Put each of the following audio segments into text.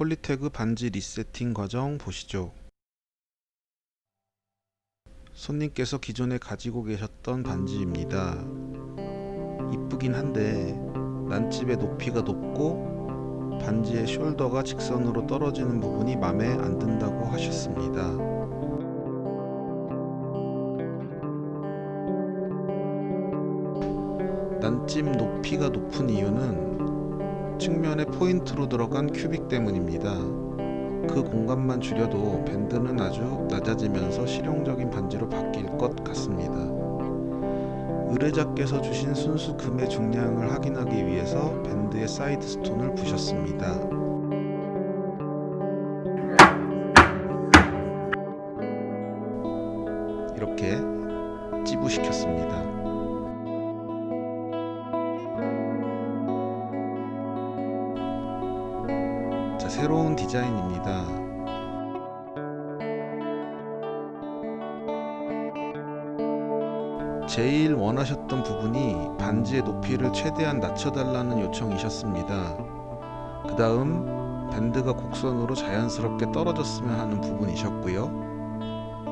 폴리태그 반지 리세팅 과정 보시죠. 손님께서 기존에 가지고 계셨던 반지입니다. 이쁘긴 한데 난집의 높이가 높고 반지의 숄더가 직선으로 떨어지는 부분이 맘에 안 든다고 하셨습니다. 난집 높이가 높은 이유는 측면에 포인트로 들어간 큐빅 때문입니다. 그 공간만 줄여도 밴드는 아주 낮아지면서 실용적인 반지로 바뀔 것 같습니다. 의뢰자께서 주신 순수 금의 중량을 확인하기 위해서 밴드의 side stone을 부셨습니다. 이렇게 찌부시켰습니다. 새로운 디자인입니다. 제일 원하셨던 부분이 반지의 높이를 최대한 낮춰달라는 요청이셨습니다. 그 다음 밴드가 곡선으로 자연스럽게 떨어졌으면 하는 부분이셨고요.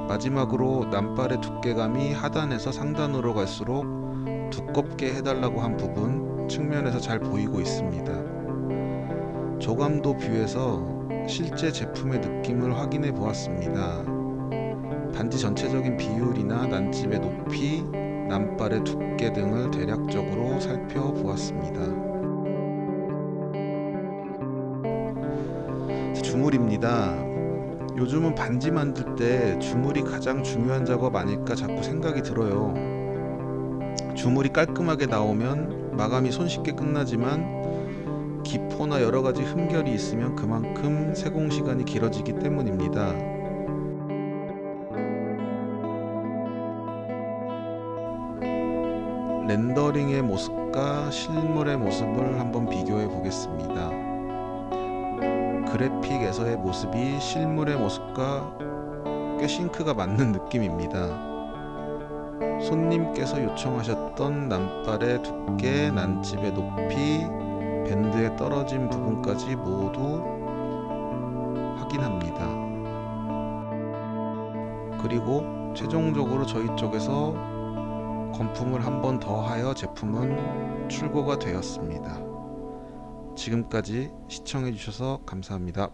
마지막으로 남발의 두께감이 하단에서 상단으로 갈수록 두껍게 해달라고 한 부분 측면에서 잘 보이고 있습니다. 조감도 뷰에서 실제 제품의 느낌을 확인해 보았습니다. 반지 전체적인 비율이나 난집의 높이, 남발의 두께 등을 대략적으로 살펴보았습니다. 주물입니다. 요즘은 반지 만들 때 주물이 가장 중요한 작업 아닐까 자꾸 생각이 들어요. 주물이 깔끔하게 나오면 마감이 손쉽게 끝나지만 기포나 여러가지 흠결이 있으면 그만큼 세공 시간이 길어지기 때문입니다. 렌더링의 모습과 실물의 모습을 한번 비교해 보겠습니다. 그래픽에서의 모습이 실물의 모습과 꽤 싱크가 맞는 느낌입니다. 손님께서 요청하셨던 난발의 두께, 난집의 높이, 밴드에 떨어진 부분까지 모두 확인합니다. 그리고 최종적으로 저희 쪽에서 건품을 한 번 더 하여 제품은 출고가 되었습니다. 지금까지 시청해 주셔서 감사합니다.